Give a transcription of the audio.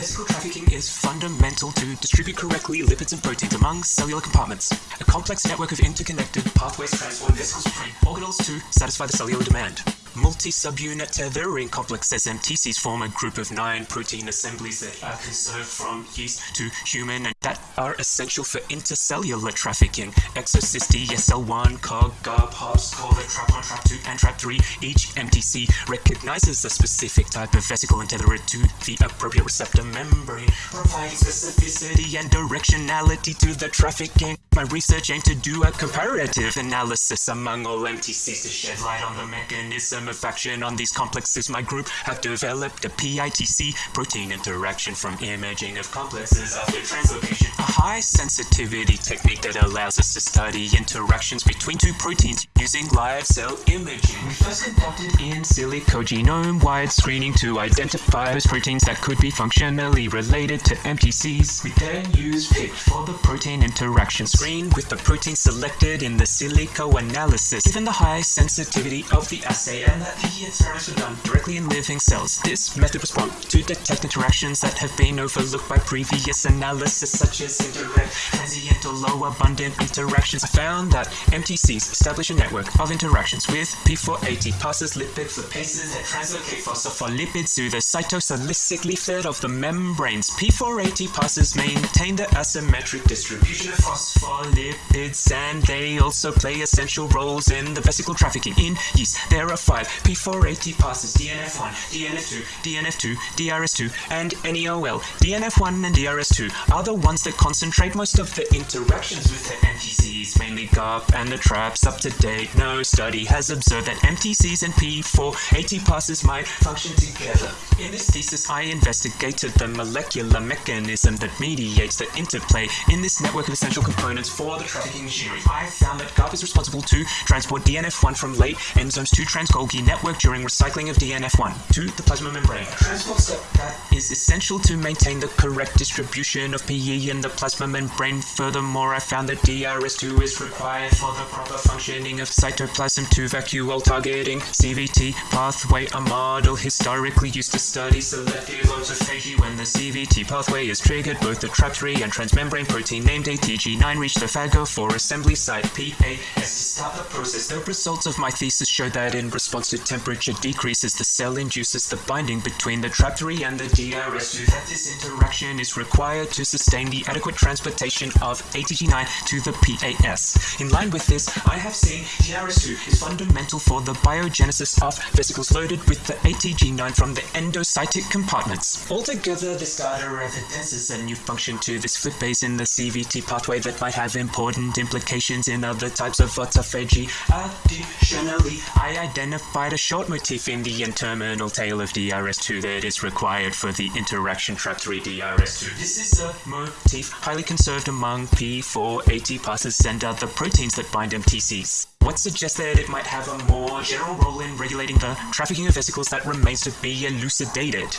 Vesicle trafficking is fundamental to distribute correctly lipids and proteins among cellular compartments. A complex network of interconnected pathways transport vesicles from organelles to satisfy the cellular demand. Multi-subunit tethering complexes MTCs form a group of nine protein assemblies that are conserved from yeast to human and that are essential for intercellular trafficking. Exocyst SL1, COG, GARP, HOPS, COLA, TRAPP1, TRAPP2, and TRAPP3. Each MTC recognizes a specific type of vesicle and tether it to the appropriate receptor membrane, specificity and directionality to the trafficking. My research aimed to do a comparative analysis among all MTCs to shed light on the mechanism of action on these complexes. My group have developed a PICT protein interaction from imaging of complexes after translocation. A high sensitivity technique that allows us to study interactions between two proteins using live cell imaging. We first conducted in silico genome wide screening to identify those proteins that could be functionally related to MTCs. We then used PICT for the protein interaction screen with the protein selected in the silico analysis. Given the high sensitivity of the assay and that the experiments were done directly in living cells, this method was prompt to detect interactions that have been overlooked by previous analysis such as indirect, transient or low abundant interactions. I found that MTCs establish a network of interactions with P4-ATPases lipids flippases that translocate phospholipids to the cytosolic leaflet of the membranes. P4-ATPases maintain the asymmetric distribution of phospholipids and they also play essential roles in the vesicle trafficking. In yeast, there are five P4-ATPases DNF1, DNF2, DNF2, DRS2, and NEO1. DNF1 and DRS2 are the ones that concentrate most of the interactions with the Mainly GARP and the traps. Up to date, no study has observed that MTCs and P4-ATPases might function together. In this thesis, I investigated the molecular mechanism that mediates the interplay in this network of essential components for the trafficking machinery. I found that GARP is responsible to transport DNF1 from late endosomes to trans-Golgi network during recycling of DNF1 to the plasma membrane. A transport step that is essential to maintain the correct distribution of PE in the plasma membrane. Furthermore, I found that DRS2 is required for the proper functioning of cytoplasm to vacuole targeting. CVT pathway, a model historically used to study selective autophagy when the CVT pathway is triggered. Both the TRAPP3 and transmembrane protein named ATG9 reach the phagophore assembly site PAS to start the process. The results of my thesis show that in response to temperature decreases, the cell induces the binding between the TRAPP3 and the DRS2. That this interaction is required to sustain the adequate transportation of ATG9 to the PAS. In line with this, I have seen DRS2 is fundamental for the biogenesis of vesicles loaded with the ATG9 from the endocytic compartments. Altogether, this data evidences a new function to this flippase in the CVT pathway that might have important implications in other types of autophagy. Additionally, I identified a short motif in the N-terminal tail of DRS2 that is required for the interaction TRAPP3 DRS2. This is a motif highly conserved among P4-ATPases and other proteins that bind MTCs. What suggests that it might have a more general role in regulating the trafficking of vesicles that remains to be elucidated.